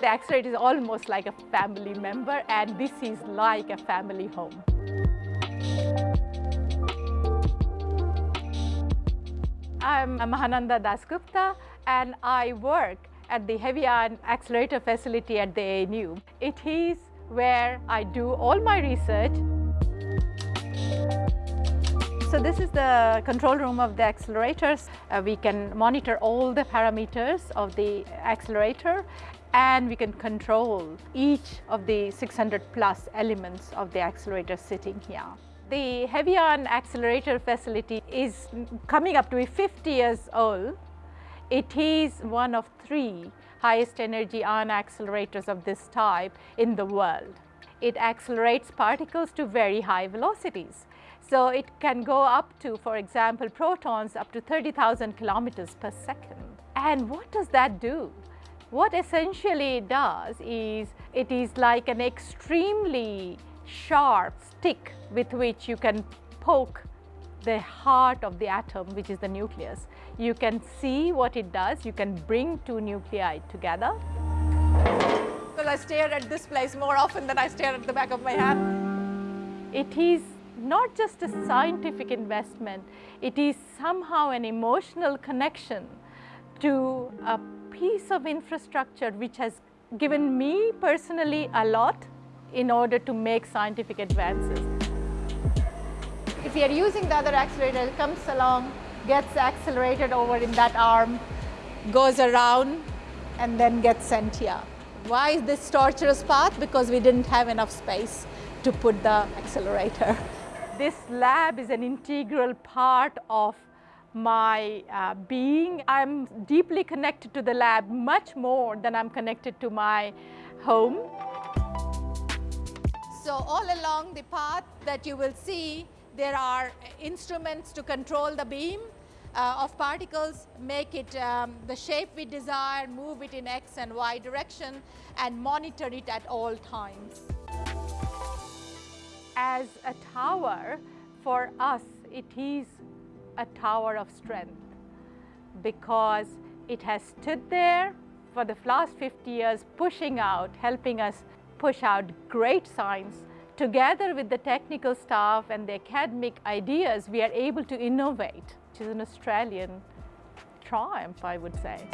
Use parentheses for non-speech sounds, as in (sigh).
The accelerator is almost like a family member and this is like a family home. I'm Mahananda Dasgupta and I work at the Heavy Ion Accelerator Facility at the ANU. It is where I do all my research. So this is the control room of the accelerators. Uh, we can monitor all the parameters of the accelerator and we can control each of the 600 plus elements of the accelerator sitting here. The Heavy Ion Accelerator Facility is coming up to be 50 years old. It is one of three highest energy ion accelerators of this type in the world. It accelerates particles to very high velocities. So it can go up to, for example, protons up to 30,000 kilometers per second. And what does that do? What essentially it does is, it is like an extremely sharp stick with which you can poke the heart of the atom, which is the nucleus. You can see what it does. You can bring two nuclei together. I stare at this place more often than I stare at the back of my hand. It is not just a scientific investment, it is somehow an emotional connection to a piece of infrastructure which has given me personally a lot in order to make scientific advances. If you are using the other accelerator, it comes along, gets accelerated over in that arm, goes around and then gets sent here. Why is this torturous path? Because we didn't have enough space to put the accelerator. (laughs) This lab is an integral part of my uh, being. I'm deeply connected to the lab much more than I'm connected to my home. So all along the path that you will see, there are instruments to control the beam uh, of particles, make it um, the shape we desire, move it in x and y direction and monitor it at all times. As a tower, for us it is a tower of strength because it has stood there for the last 50 years pushing out, helping us push out great science. Together with the technical staff and the academic ideas, we are able to innovate, which is an Australian triumph, I would say.